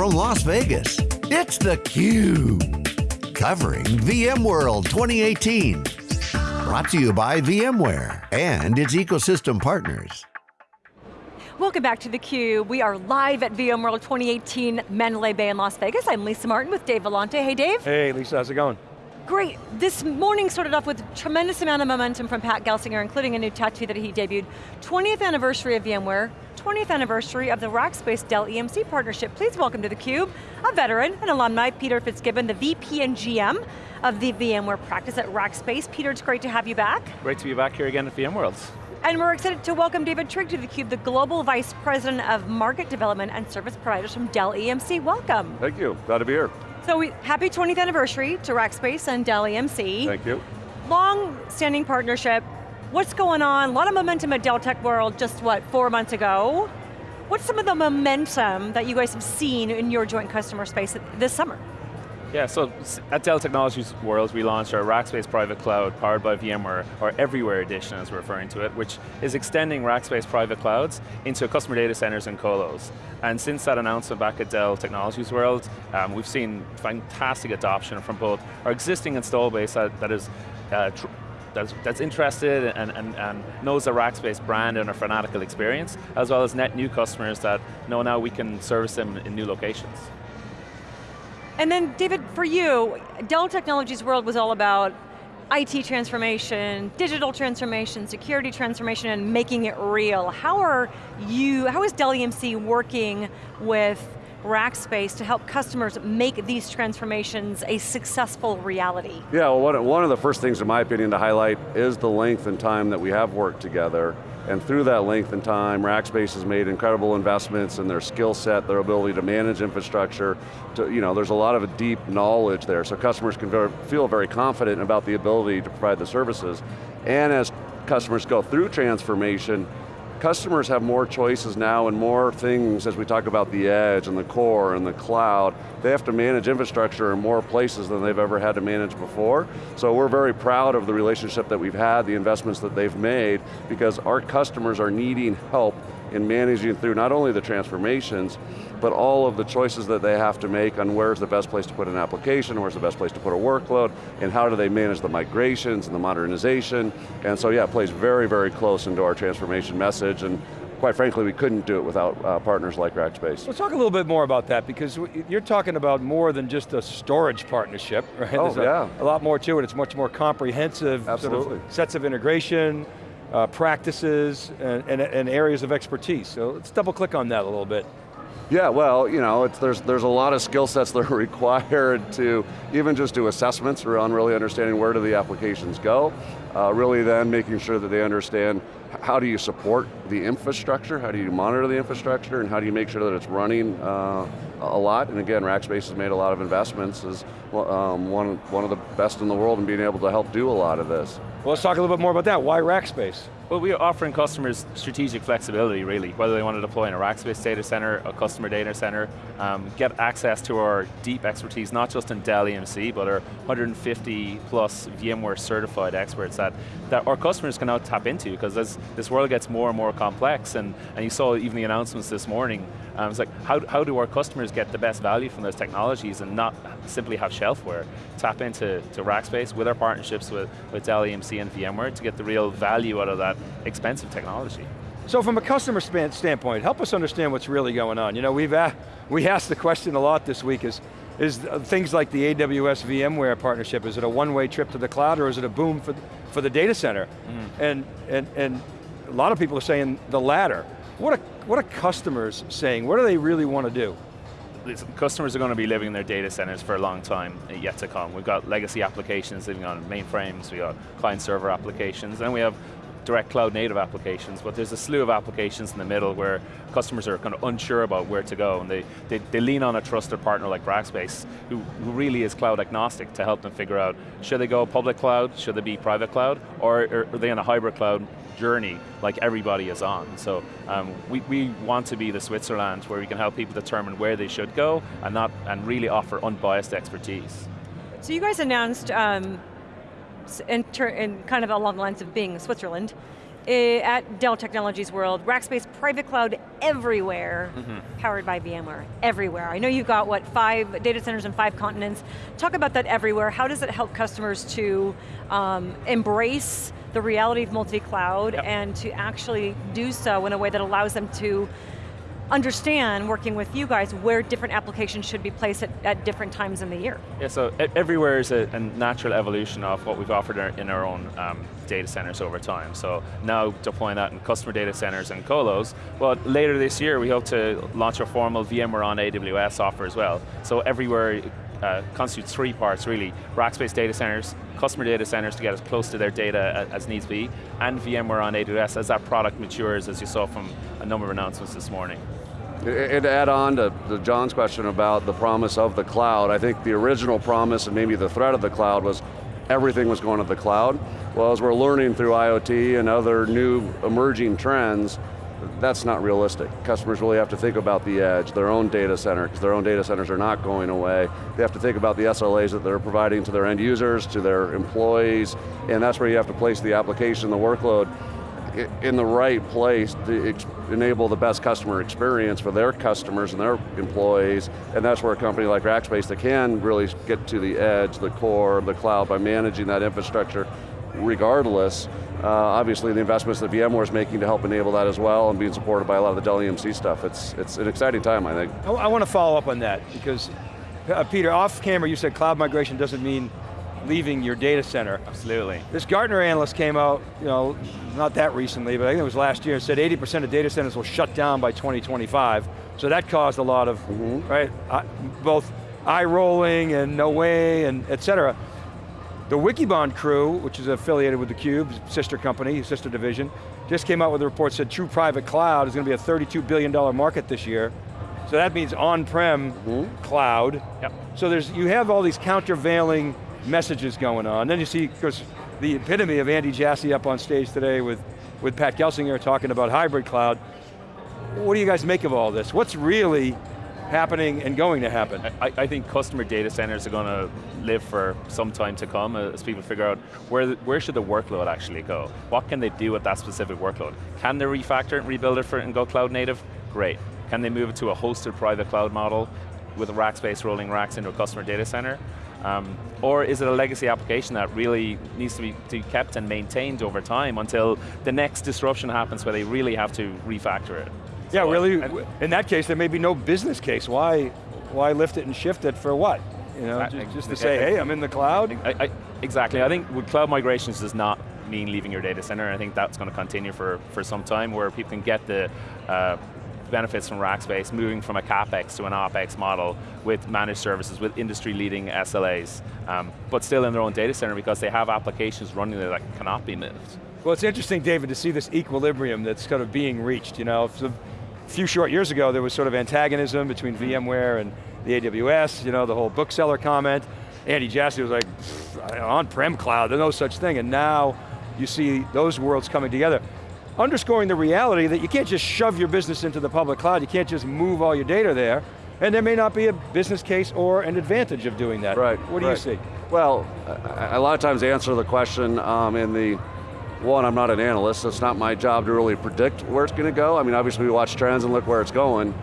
from Las Vegas, it's theCUBE. Covering VMworld 2018. Brought to you by VMware and its ecosystem partners. Welcome back to theCUBE. We are live at VMworld 2018, Mandalay Bay in Las Vegas. I'm Lisa Martin with Dave Vellante. Hey Dave. Hey Lisa, how's it going? Great, this morning started off with tremendous amount of momentum from Pat Gelsinger, including a new tattoo that he debuted. 20th anniversary of VMware, 20th anniversary of the Rackspace Dell EMC partnership. Please welcome to theCUBE, a veteran, and alumni, Peter Fitzgibbon, the VP and GM of the VMware practice at Rackspace. Peter, it's great to have you back. Great to be back here again at VMworld. And we're excited to welcome David Trigg to theCUBE, the Global Vice President of Market Development and Service Providers from Dell EMC. Welcome. Thank you, glad to be here. So we, happy 20th anniversary to Rackspace and Dell EMC. Thank you. Long standing partnership. What's going on? A lot of momentum at Dell Tech World just what, four months ago. What's some of the momentum that you guys have seen in your joint customer space this summer? Yeah, so at Dell Technologies World, we launched our Rackspace Private Cloud powered by VMware, or Everywhere Edition as we're referring to it, which is extending Rackspace Private Clouds into customer data centers and colos. And since that announcement back at Dell Technologies World, um, we've seen fantastic adoption from both our existing install base that, that is uh, that's, that's, interested and, and, and, knows the Rackspace brand and a fanatical experience, as well as net new customers that know now we can service them in new locations. And then David, for you, Dell Technologies World was all about IT transformation, digital transformation, security transformation, and making it real. How are you, how is Dell EMC working with Rackspace to help customers make these transformations a successful reality? Yeah, well one of the first things in my opinion to highlight is the length and time that we have worked together. And through that length and time, Rackspace has made incredible investments in their skill set, their ability to manage infrastructure. To, you know, there's a lot of deep knowledge there, so customers can very, feel very confident about the ability to provide the services. And as customers go through transformation, customers have more choices now and more things as we talk about the edge and the core and the cloud. They have to manage infrastructure in more places than they've ever had to manage before. So we're very proud of the relationship that we've had, the investments that they've made, because our customers are needing help in managing through not only the transformations, but all of the choices that they have to make on where's the best place to put an application, where's the best place to put a workload, and how do they manage the migrations and the modernization. And so yeah, it plays very, very close into our transformation message, and quite frankly, we couldn't do it without uh, partners like Rackspace. Let's talk a little bit more about that, because you're talking about more than just a storage partnership, right? Oh, There's yeah. A, a, lot more to it, it's much more comprehensive Absolutely. Sort of sets of integration, uh, practices, and, and, and areas of expertise. So let's double click on that a little bit. Yeah, well, you know, there's, there's a lot of skill sets that are required to even just do assessments around really understanding where do the applications go, uh, really then making sure that they understand how do you support the infrastructure, how do you monitor the infrastructure, and how do you make sure that it's running uh, a lot, and again, Rackspace has made a lot of investments as um, one, one of the best in the world in being able to help do a lot of this. Well, let's talk a little bit more about that. Why Rackspace? Well, we are offering customers strategic flexibility, really, whether they want to deploy in a Rackspace data center, a customer data center, um, get access to our deep expertise, not just in Dell EMC, but our 150 plus VMware certified experts that, that our customers can now tap into, because as this world gets more and more complex, and, and you saw even the announcements this morning, um, it's like, how, how do our customers get the best value from those technologies and not simply have shelfware? Tap into to Rackspace with our partnerships with, with Dell EMC and VMware to get the real value out of that expensive technology. So from a customer standpoint, help us understand what's really going on. You know, we've we asked the question a lot this week is, is things like the AWS VMware partnership, is it a one-way trip to the cloud or is it a boom for, for the data center? Mm. And, and, and a lot of people are saying the latter. What are, what are customers saying? What do they really want to do? customers are going to be living in their data centers for a long time yet to come. We've got legacy applications living on mainframes, we got client server applications, and we have direct cloud native applications, but there's a slew of applications in the middle where customers are kind of unsure about where to go, and they, they, they lean on a trusted partner like Rackspace, who, who really is cloud agnostic to help them figure out, should they go public cloud, should they be private cloud, or are they in a hybrid cloud journey like everybody is on. So um, we, we want to be the Switzerland where we can help people determine where they should go and, not, and really offer unbiased expertise. So you guys announced um, in, in, kind of along the lines of being Switzerland, eh, at Dell Technologies World, Rackspace private cloud everywhere, powered by VMware, everywhere. I know you've got, what, five data centers in five continents. Talk about that everywhere. How does it help customers to um, embrace the reality of multi-cloud Yep. and to actually do so in a way that allows them to understand, working with you guys, where different applications should be placed at, at different times in the year. Yeah, so everywhere is a, a natural evolution of what we've offered our- in our own um, data centers over time. So now deploying that in customer data centers and colos, well later this year we hope to launch a formal VMware on AWS offer as well. So everywhere uh, constitutes three parts really, Rackspace data centers, customer data centers to get as close to their data as needs be, and VMware on AWS as that product matures as you saw from a number of announcements this morning. And to add on to, to John's question about the promise of the cloud, I think the original promise and maybe the threat of the cloud was everything was going to the cloud. Well, as we're learning through IoT and other new emerging trends, that's not realistic. Customers really have to think about the edge, their own data center, because their own data centers are not going away. They have to think about the SLAs that they're providing to their end users, to their employees, and that's where you have to place the application, the workload in the right place to enable the best customer experience for their customers and their employees, and that's where a company like Rackspace that can really get to the edge, the core, the cloud by managing that infrastructure regardless. Uh, obviously the investments that VMware is making to help enable that as well and being supported by a lot of the Dell EMC stuff. It's, it's an exciting time, I think. I, want to follow up on that because, uh, Peter, off camera you said cloud migration doesn't mean leaving your data center. Absolutely. This Gartner analyst came out, you know, not that recently, but I think it was last year, and said 80% of data centers will shut down by 2025. So that caused a lot of, right, uh, both eye rolling and no way and et cetera. The Wikibon crew, which is affiliated with theCUBE, sister company, sister division, just came out with a report said true private cloud is going to be a $32 billion market this year. So that means on-prem cloud. Yep. So there's, you have all these countervailing messages going on. Then you see, of course, the epitome of Andy Jassy up on stage today with, with Pat Gelsinger talking about hybrid cloud. What do you guys make of all this? What's really happening and going to happen? I, I think customer data centers are going to live for some time to come uh, as people figure out where, where should the workload actually go? What can they do with that specific workload? Can they refactor and rebuild it for it and go cloud native? Great. Can they move it to a hosted private cloud model with Rackspace rolling racks into a customer data center? Um, or is it a legacy application that really needs to be, to be kept and maintained over time until the next disruption happens where they really have to refactor it? Yeah, So, really, in that case, there may be no business case. Why, why lift it and shift it for what? You know, Exactly. just, just to say, hey, I'm in the cloud. I, I, exactly, I think with cloud migrations does not mean leaving your data center. I think that's going to continue for, for some time where people can get the uh, benefits from Rackspace, moving from a CapEx to an OpEx model with managed services, with industry leading SLAs, um, but still in their own data center because they have applications running there that cannot be moved. Well, it's interesting, David, to see this equilibrium that's kind of being reached. You know, a few short years ago, there was sort of antagonism between VMware and the AWS, you know, the whole bookseller comment. Andy Jassy was like, on-prem cloud, there's no such thing. And now you see those worlds coming together. Underscoring the reality that you can't just shove your business into the public cloud, you can't just move all your data there, and there may not be a business case or an advantage of doing that. Right. What do right. you see? Well, a lot of times answer the question um, in the, one, I'm not an analyst, so it's not my job to really predict where it's going to go. I mean, obviously we watch trends and look where it's going.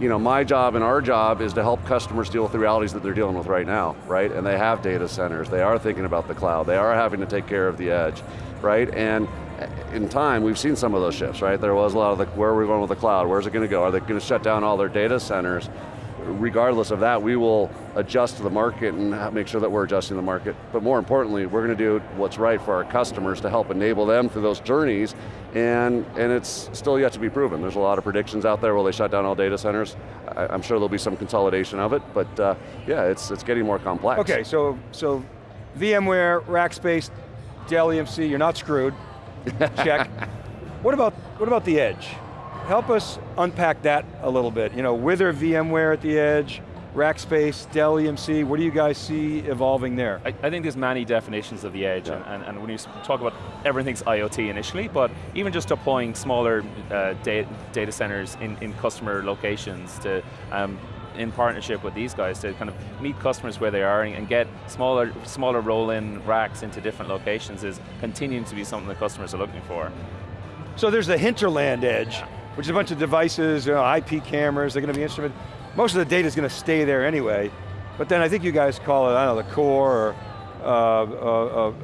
You know, my job and our job is to help customers deal with the realities that they're dealing with right now, right? And they have data centers, they are thinking about the cloud, they are having to take care of the edge, right? And in time, we've seen some of those shifts, right? There was a lot of the, where are we going with the cloud? Where's it going to go? Are they going to shut down all their data centers? regardless of that, we will adjust to the market and make sure that we're adjusting the market. But more importantly, we're going to do what's right for our customers to help enable them through those journeys, and, and it's still yet to be proven. There's a lot of predictions out there, will they shut down all data centers? I, I'm sure there'll be some consolidation of it, but uh, yeah, it's, it's getting more complex. Okay, so, so VMware, Rackspace, Dell EMC, you're not screwed. Check. what about what about the edge? Help us unpack that a little bit. You know, Wither VMware at the edge, Rackspace, Dell EMC, what do you guys see evolving there? I, I think there's many definitions of the edge, and, and, and when you talk about everything's IoT initially, but even just deploying smaller uh, data, data centers in, in customer locations to, um, in partnership with these guys to kind of meet customers where they are and, and get smaller, smaller roll-in racks into different locations is continuing to be something that customers are looking for. So there's the hinterland edge, which is a bunch of devices, you know, IP cameras, they're going to be instrument. Most of the data is going to stay there anyway. But then I think you guys call it, I don't know, the core, or uh, uh, uh,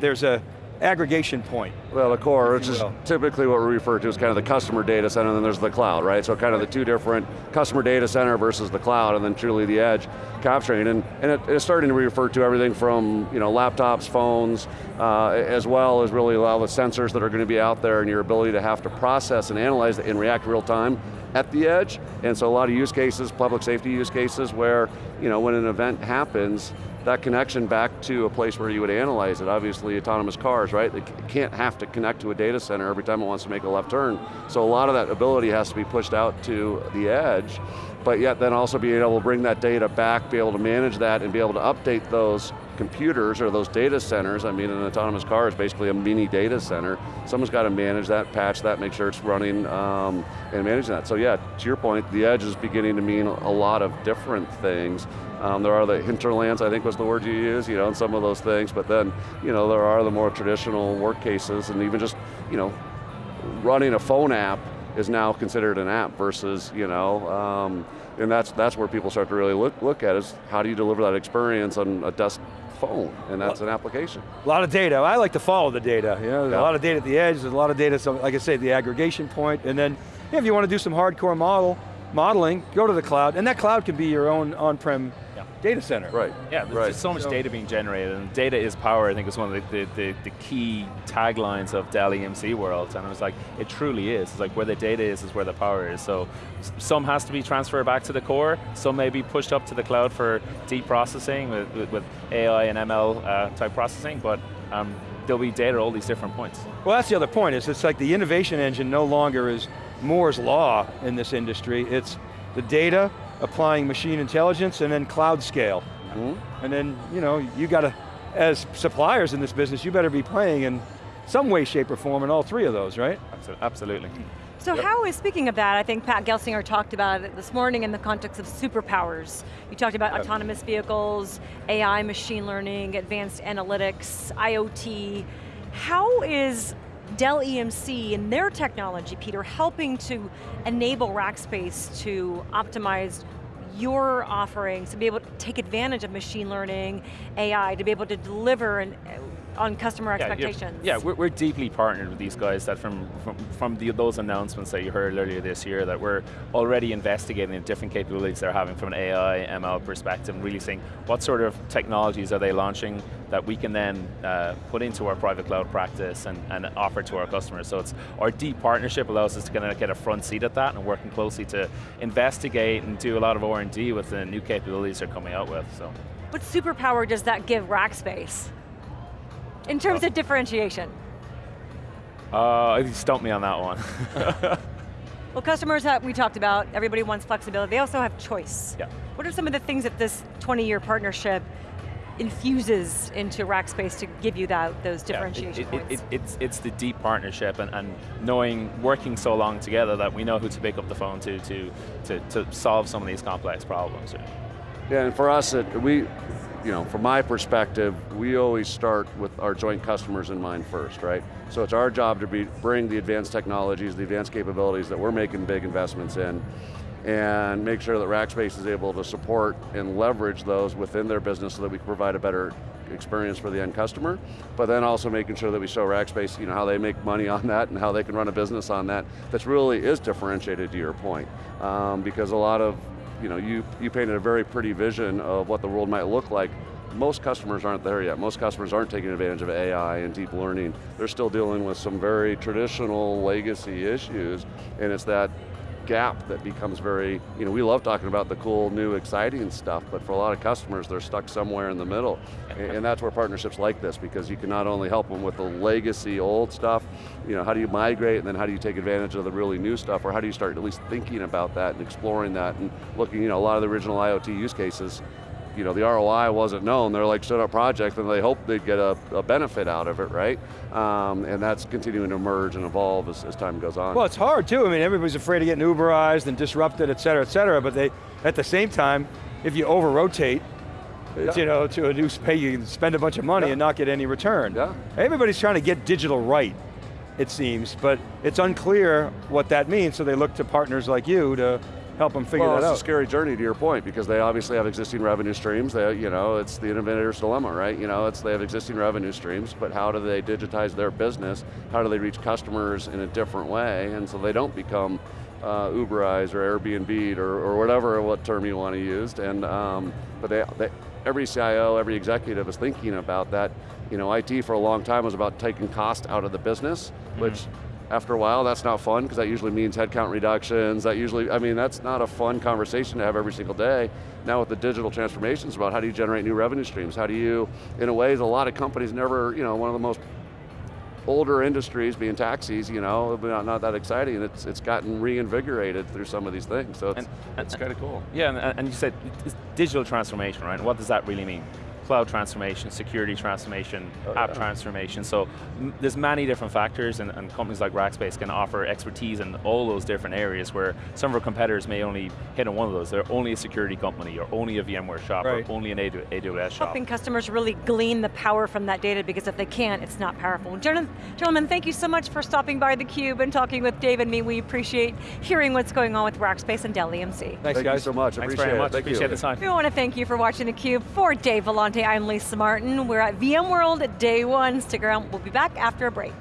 there's a aggregation point. Well, the core, which is typically what we refer to as kind of the customer data center, and then there's the cloud, right? So kind of the two different customer data center versus the cloud, and then truly the edge capturing. And, and it, it's starting to refer to everything from you know, laptops, phones, uh, as well as really a lot of the sensors that are going to be out there and your ability to have to process and analyze it and react real time at the edge. And so a lot of use cases, public safety use cases where, you know, when an event happens, that connection back to a place where you would analyze it. Obviously autonomous cars, right? They can't have to connect to a data center every time it wants to make a left turn. So a lot of that ability has to be pushed out to the edge, but yet then also being able to bring that data back, be able to manage that and be able to update those computers or those data centers. I mean, an autonomous car is basically a mini data center. Someone's got to manage that, patch that, make sure it's running, um, and manage that. So yeah, to your point, the edge is beginning to mean a lot of different things. Um, there are the hinterlands, I think was the word you used, you know, and some of those things, but then, you know, there are the more traditional work cases and even just, you know, running a phone app is now considered an app versus, you know, um, and that's that's where people start to really look look at is how do you deliver that experience on a desk phone, and that's an application. A lot of data. I like to follow the data. You know, Yeah. a lot of data at the edge. There's a lot of data. So, like I say, the aggregation point, and then if you want to do some hardcore model modeling, go to the cloud, and that cloud can be your own on-prem. Data center. Right. Yeah, there's right. just so much So- data being generated, and data is power, I think is one of the, the, the, the key taglines of Dell EMC world, and it was like, it truly is. It's like where the data is, is where the power is. So some has to be transferred back to the core, some may be pushed up to the cloud for deep processing with, with, with AI and ML uh, type processing, but um, there'll be data at all these different points. Well, that's the other point, is it's like the innovation engine no longer is Moore's law in this industry. It's the data, applying machine intelligence, and then cloud scale. Mm-hmm. And then, you know, you got to, as suppliers in this business, you better be playing in some way, shape, or form in all three of those, right? Absolutely. So how is, speaking of that, I think Pat Gelsinger talked about it this morning in the context of superpowers. You talked about autonomous vehicles, AI, machine learning, advanced analytics, IoT. How is Dell EMC and their technology, Peter, helping to enable Rackspace to optimize your offerings, to be able to take advantage of machine learning, AI, to be able to deliver and, on customer Yeah, expectations? Yeah, we're, we're deeply partnered with these guys that from, from, from the, those announcements that you heard earlier this year that we're already investigating the different capabilities they're having from an AI, ML perspective, and really seeing what sort of technologies are they launching that we can then uh, put into our private cloud practice and, and offer to our customers. So it's our deep partnership allows us to kind of get a front seat at that and working closely to investigate and do a lot of R&D with the new capabilities they're coming out with. So. What superpower does that give Rackspace? In terms of differentiation. Uh, you stumped me on that one. Well, customers that we talked about, everybody wants flexibility. They also have choice. Yeah. What are some of the things that this 20-year partnership infuses into Rackspace to give you that, those Yeah, it- it- points? it- it's, it's the deep partnership and, and knowing, working so long together that we know who to pick up the phone to to, to, to solve some of these complex problems. Yeah, and for us, it, we, you know, from my perspective, we always start with our joint customers in mind first, right? So it's our job to be, bring the advanced technologies, the advanced capabilities that we're making big investments in, and make sure that Rackspace is able to support and leverage those within their business so that we can provide a better experience for the end customer, but then also making sure that we show Rackspace, you know, how they make money on that and how they can run a business on that that really is differentiated to your point. Um, because a lot of, you know, you, you painted a very pretty vision of what the world might look like. Most customers aren't there yet. Most customers aren't taking advantage of AI and deep learning. They're still dealing with some very traditional legacy issues, and it's that gap that becomes very, you know, we love talking about the cool, new, exciting stuff, but for a lot of customers, they're stuck somewhere in the middle. And, that's where partnerships like this, because you can not only help them with the legacy old stuff, you know, how do you migrate, and then how do you take advantage of the really new stuff, or how do you start at least thinking about that and exploring that, and looking, you know, a lot of the original IoT use cases, you know, the ROI wasn't known. They're like, stood up project and they hoped they'd get a, a benefit out of it, right? Um, and that's continuing to emerge and evolve as, as time goes on. Well, it's hard too. I mean, everybody's afraid of getting Uberized and disrupted, et cetera, et cetera, but they, at the same time, if you over-rotate, it's, you know, to a new space, you can spend a bunch of money Yeah. and not get any return. Yeah. Everybody's trying to get digital right. it seems, but it's unclear what that means, so they look to partners like you to help them figure well, that it's a scary journey to your point because they obviously have existing revenue streams. They, you know, it's the innovator's dilemma, right? You know, it's they have existing revenue streams, but how do they digitize their business? How do they reach customers in a different way? And so they don't become uh, Uberized or Airbnb or, or whatever what term you want to use. And um, but they, they, every CIO, every executive is thinking about that. You know, IT for a long time was about taking cost out of the business, which after a while, that's not fun because that usually means headcount reductions. That usually, I mean, that's not a fun conversation to have every single day. Now with the digital transformations about how do you generate new revenue streams? How do you, in a way, a lot of companies never, you know, one of the most older industries being taxis, you know, not, not that exciting. and It's, it's gotten reinvigorated through some of these things, so it's, And- it's kind of cool. Yeah, and, and you said digital transformation, right? What does that really mean? Cloud transformation, security transformation, Oh, app yeah. transformation. So there's many different factors and, and companies like Rackspace can offer expertise in all those different areas where some of our competitors may only hit on one of those. They're only a security company or only a VMware shop Right. or only an AWS shop. Helping customers really glean the power from that data because if they can't, it's not powerful. Gentlemen, gentlemen, thank you so much for stopping by theCUBE and talking with Dave and me. We appreciate hearing what's going on with Rackspace and Dell EMC. Thanks Thank guys. you so much, Thanks appreciate very much, it. Thank appreciate you. the time. We want to thank you for watching theCUBE. For Dave Vellante, I'm Lisa Martin. We're at VMworld Day One. Stick around, we'll be back after a break.